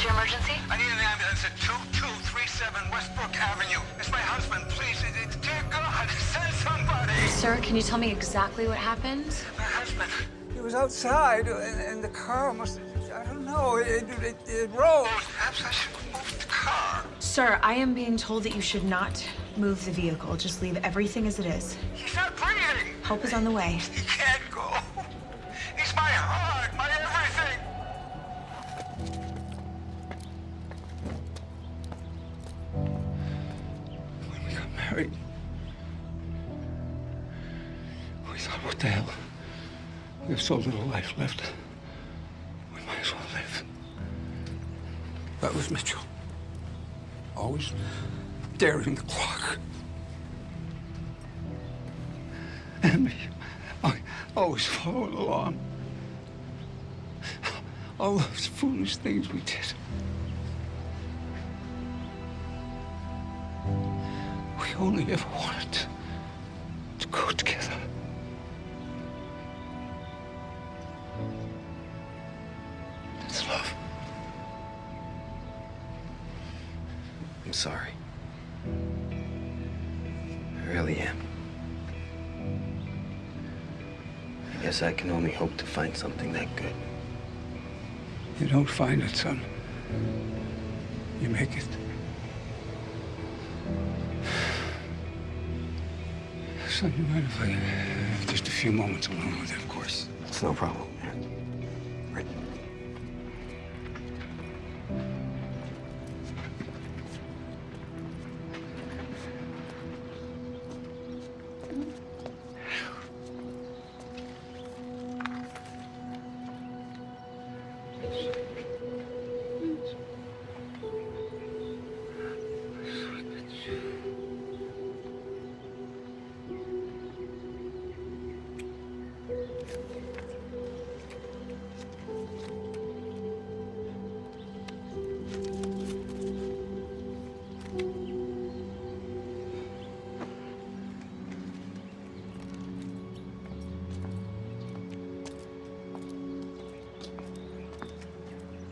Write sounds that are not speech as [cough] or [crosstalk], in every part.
What's your emergency? I need an ambulance at 2237 Westbrook Avenue. It's my husband. Please, it, it, dear God, [laughs] send somebody. Sir, can you tell me exactly what happened? My husband. He was outside, and, and the car must. I don't know. It, it, it rose. Perhaps I should move the car. Sir, I am being told that you should not move the vehicle. Just leave everything as it is. He's not breathing. Help is on the way. He can't go. We thought, what the hell? We have so little life left. We might as well live. That was Mitchell. Always daring the clock. And me, I always followed along. All those foolish things we did. Only ever wanted to, go together. That's love. I'm sorry. I really am. I guess I can only hope to find something that good. You don't find it, son. You make it. Son, you mind if I have just a few moments alone with you, of course? It's no problem,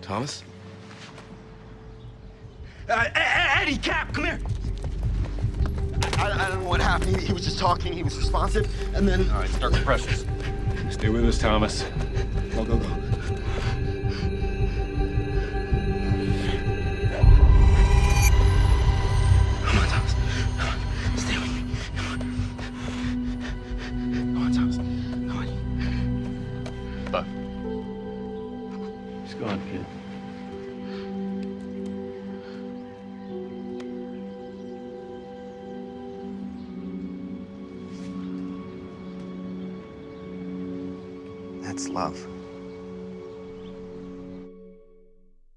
Thomas? Uh, Eddie, Cap, come here. I, I don't know what happened. He, he was just talking. He was responsive, and then. All right, start compressions. Stay with us, Thomas. Go, go, go. Come He's gone, kid. That's love.